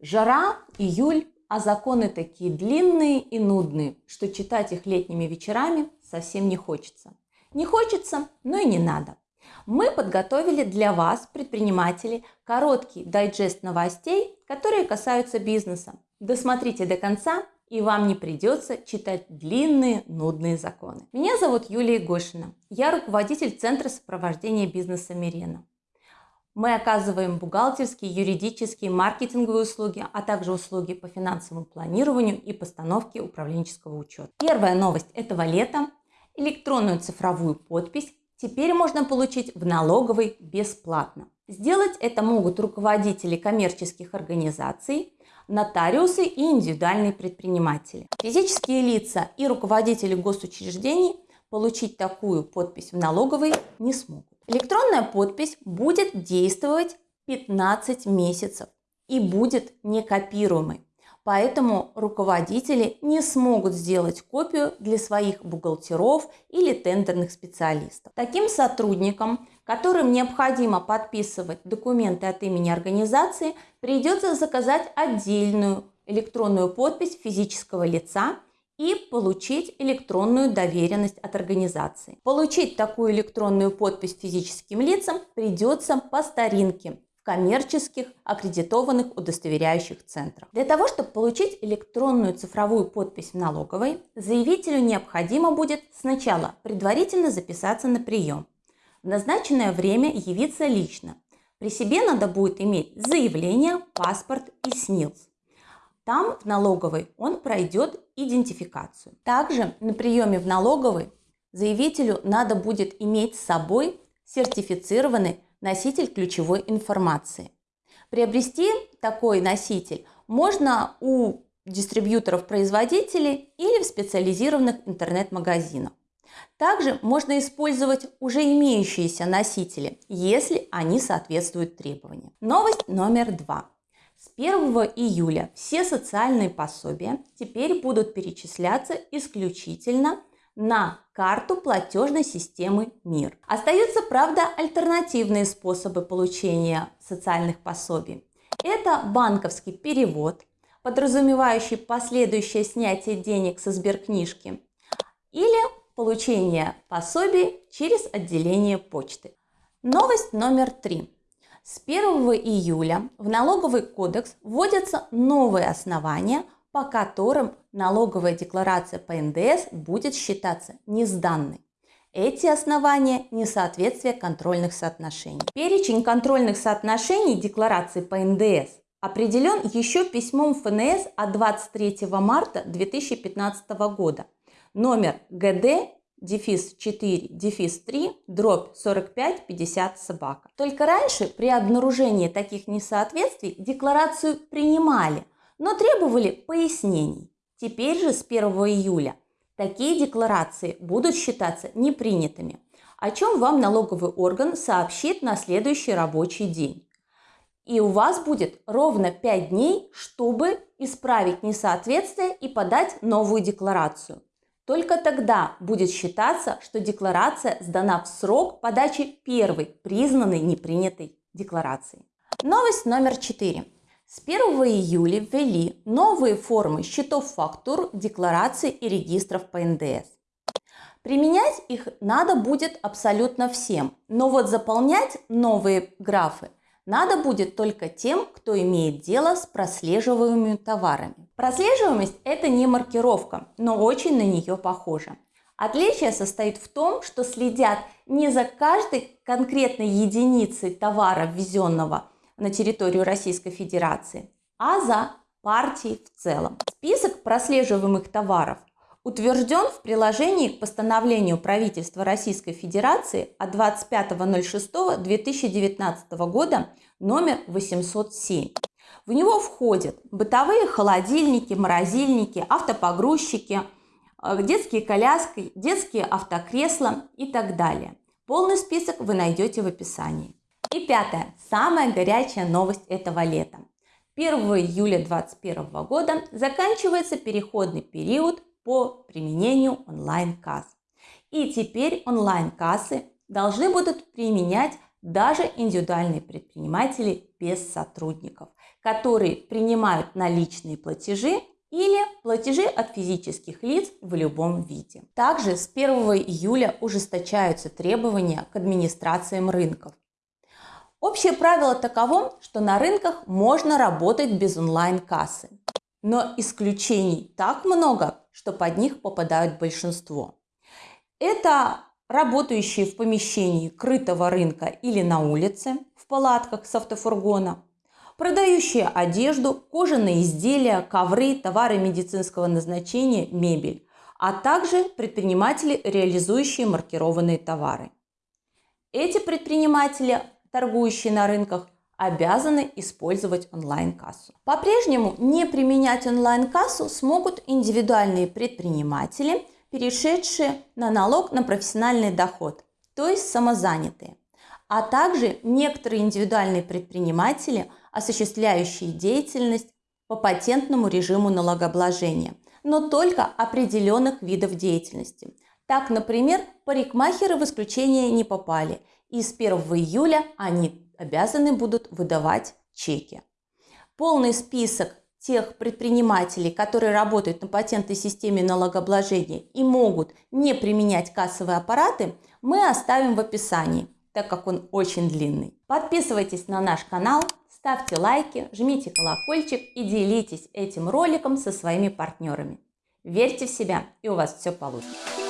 Жара, июль, а законы такие длинные и нудные, что читать их летними вечерами совсем не хочется. Не хочется, но и не надо. Мы подготовили для вас, предпринимателей, короткий дайджест новостей, которые касаются бизнеса. Досмотрите до конца, и вам не придется читать длинные, нудные законы. Меня зовут Юлия Гошина. Я руководитель Центра сопровождения бизнеса Мирена. Мы оказываем бухгалтерские, юридические, маркетинговые услуги, а также услуги по финансовому планированию и постановке управленческого учета. Первая новость этого лета – электронную цифровую подпись теперь можно получить в налоговой бесплатно. Сделать это могут руководители коммерческих организаций, нотариусы и индивидуальные предприниматели. Физические лица и руководители госучреждений получить такую подпись в налоговой не смогут. Электронная подпись будет действовать 15 месяцев и будет некопируемой. Поэтому руководители не смогут сделать копию для своих бухгалтеров или тендерных специалистов. Таким сотрудникам, которым необходимо подписывать документы от имени организации, придется заказать отдельную электронную подпись физического лица и получить электронную доверенность от организации. Получить такую электронную подпись физическим лицам придется по старинке в коммерческих аккредитованных удостоверяющих центрах. Для того, чтобы получить электронную цифровую подпись в налоговой, заявителю необходимо будет сначала предварительно записаться на прием. В назначенное время явиться лично. При себе надо будет иметь заявление, паспорт и СНИЛС. Там в налоговой он пройдет идентификацию. Также на приеме в налоговой заявителю надо будет иметь с собой сертифицированный носитель ключевой информации. Приобрести такой носитель можно у дистрибьюторов-производителей или в специализированных интернет-магазинах. Также можно использовать уже имеющиеся носители, если они соответствуют требованиям. Новость номер два. С 1 июля все социальные пособия теперь будут перечисляться исключительно на карту платежной системы МИР. Остаются, правда, альтернативные способы получения социальных пособий. Это банковский перевод, подразумевающий последующее снятие денег со сберкнижки, или получение пособий через отделение почты. Новость номер три. С 1 июля в налоговый кодекс вводятся новые основания, по которым налоговая декларация по НДС будет считаться несданной. Эти основания – несоответствие контрольных соотношений. Перечень контрольных соотношений декларации по НДС определен еще письмом ФНС от 23 марта 2015 года номер ГД дефис 4, дефис 3, дробь 45, 50 собака. Только раньше при обнаружении таких несоответствий декларацию принимали, но требовали пояснений. Теперь же с 1 июля такие декларации будут считаться непринятыми, о чем вам налоговый орган сообщит на следующий рабочий день. И у вас будет ровно 5 дней, чтобы исправить несоответствие и подать новую декларацию. Только тогда будет считаться, что декларация сдана в срок подачи первой признанной непринятой декларации. Новость номер 4. С 1 июля ввели новые формы счетов фактур, деклараций и регистров по НДС. Применять их надо будет абсолютно всем, но вот заполнять новые графы надо будет только тем, кто имеет дело с прослеживаемыми товарами. Прослеживаемость – это не маркировка, но очень на нее похожа. Отличие состоит в том, что следят не за каждой конкретной единицей товара, ввезенного на территорию Российской Федерации, а за партией в целом. Список прослеживаемых товаров утвержден в приложении к постановлению правительства Российской Федерации от 25.06.2019 года номер 807. В него входят бытовые холодильники, морозильники, автопогрузчики, э, детские коляски, детские автокресла и так далее. Полный список вы найдете в описании. И пятое, самая горячая новость этого лета. 1 июля 2021 года заканчивается переходный период по применению онлайн-касс. И теперь онлайн-кассы должны будут применять даже индивидуальные предприниматели без сотрудников, которые принимают наличные платежи или платежи от физических лиц в любом виде. Также с 1 июля ужесточаются требования к администрациям рынков. Общее правило таково, что на рынках можно работать без онлайн-кассы. Но исключений так много, что под них попадают большинство. Это работающие в помещении крытого рынка или на улице, в палатках с автофургона, продающие одежду, кожаные изделия, ковры, товары медицинского назначения, мебель, а также предприниматели, реализующие маркированные товары. Эти предприниматели торгующие на рынках, обязаны использовать онлайн-кассу. По-прежнему не применять онлайн-кассу смогут индивидуальные предприниматели, перешедшие на налог на профессиональный доход, то есть самозанятые, а также некоторые индивидуальные предприниматели, осуществляющие деятельность по патентному режиму налогообложения, но только определенных видов деятельности. Так, например, парикмахеры в исключение не попали – и с 1 июля они обязаны будут выдавать чеки. Полный список тех предпринимателей, которые работают на патентной системе налогообложения и могут не применять кассовые аппараты, мы оставим в описании, так как он очень длинный. Подписывайтесь на наш канал, ставьте лайки, жмите колокольчик и делитесь этим роликом со своими партнерами. Верьте в себя, и у вас все получится.